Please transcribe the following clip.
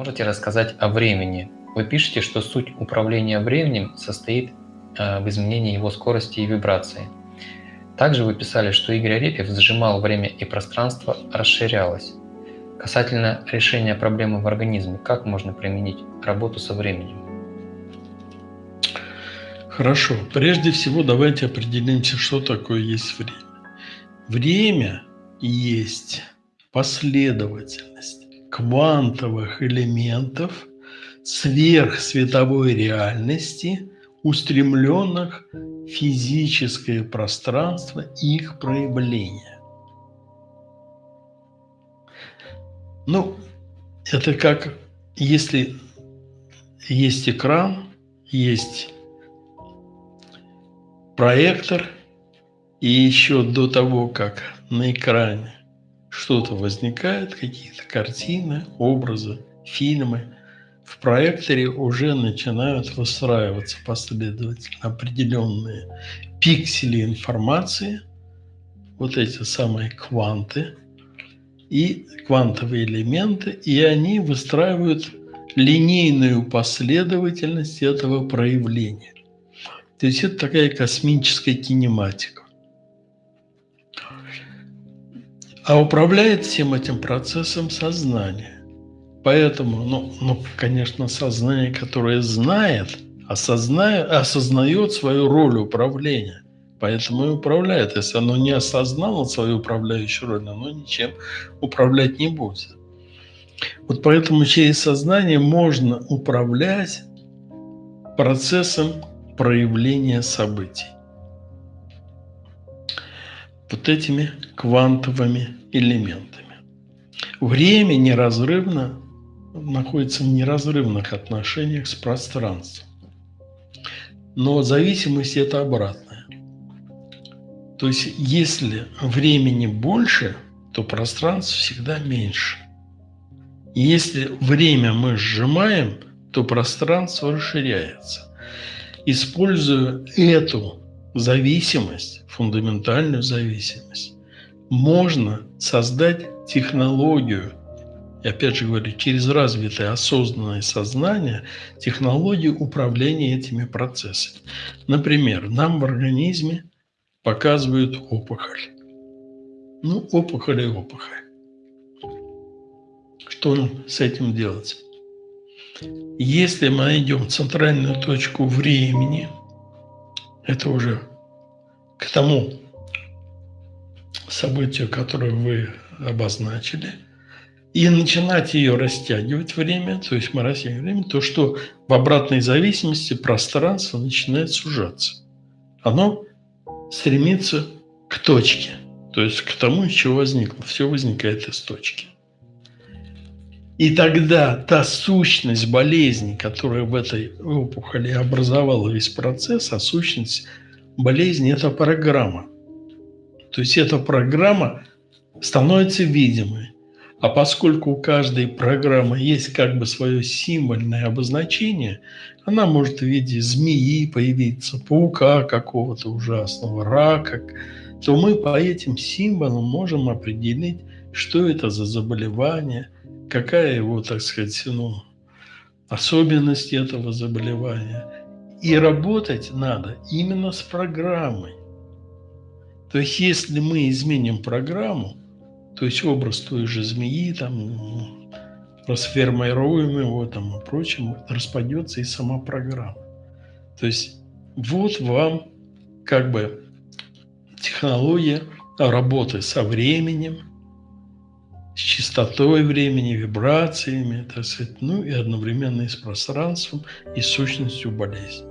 можете рассказать о времени? Вы пишете, что суть управления временем состоит э, в изменении его скорости и вибрации. Также вы писали, что Игорь Арефьев сжимал время и пространство расширялось. Касательно решения проблемы в организме, как можно применить работу со временем? Хорошо. Прежде всего давайте определимся, что такое есть время. Время есть последовательность квантовых элементов сверхсветовой реальности, устремленных в физическое пространство их проявления. Ну, это как если есть экран, есть проектор, и еще до того, как на экране что-то возникает, какие-то картины, образы, фильмы, в проекторе уже начинают выстраиваться последовательно определенные пиксели информации, вот эти самые кванты и квантовые элементы, и они выстраивают линейную последовательность этого проявления. То есть это такая космическая кинематика. А управляет всем этим процессом сознание. Поэтому, ну, ну конечно, сознание, которое знает, осознает, осознает свою роль управления. Поэтому и управляет. Если оно не осознало свою управляющую роль, оно ничем управлять не будет. Вот поэтому через сознание можно управлять процессом проявления событий вот этими квантовыми элементами. Время неразрывно находится в неразрывных отношениях с пространством. Но зависимость это обратная. То есть, если времени больше, то пространство всегда меньше. Если время мы сжимаем, то пространство расширяется. Используя эту зависимость, фундаментальную зависимость, можно создать технологию, и опять же говорю, через развитое осознанное сознание, технологию управления этими процессами. Например, нам в организме показывают опухоль. Ну, опухоль и опухоль. Что нам с этим делать? Если мы найдем центральную точку времени – это уже к тому событию, которое вы обозначили, и начинать ее растягивать время, то есть мы растягиваем время, то что в обратной зависимости пространство начинает сужаться. Оно стремится к точке, то есть к тому, из чего возникло. Все возникает из точки. И тогда та сущность болезни, которая в этой опухоли образовала весь процесс, а сущность болезни – это программа. То есть эта программа становится видимой. А поскольку у каждой программы есть как бы свое символьное обозначение, она может в виде змеи появиться, паука какого-то ужасного, рака, то мы по этим символам можем определить, что это за заболевание – какая его, так сказать, ну, особенность этого заболевания. И работать надо именно с программой. То есть, если мы изменим программу, то есть образ той же змеи, там, расформируем его там, и прочим, распадется и сама программа. То есть, вот вам как бы технология работы со временем – с частотой времени, вибрациями, так сказать, ну и одновременно и с пространством, и сущностью болезни.